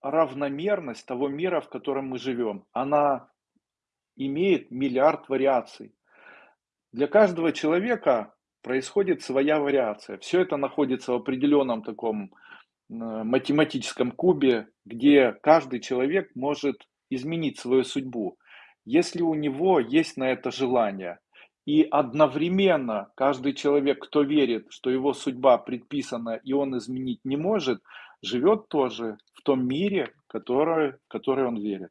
равномерность того мира, в котором мы живем. Она имеет миллиард вариаций. Для каждого человека происходит своя вариация. Все это находится в определенном таком математическом кубе, где каждый человек может изменить свою судьбу, если у него есть на это желание. И одновременно каждый человек, кто верит, что его судьба предписана и он изменить не может, живет тоже том мире, который, который он верит.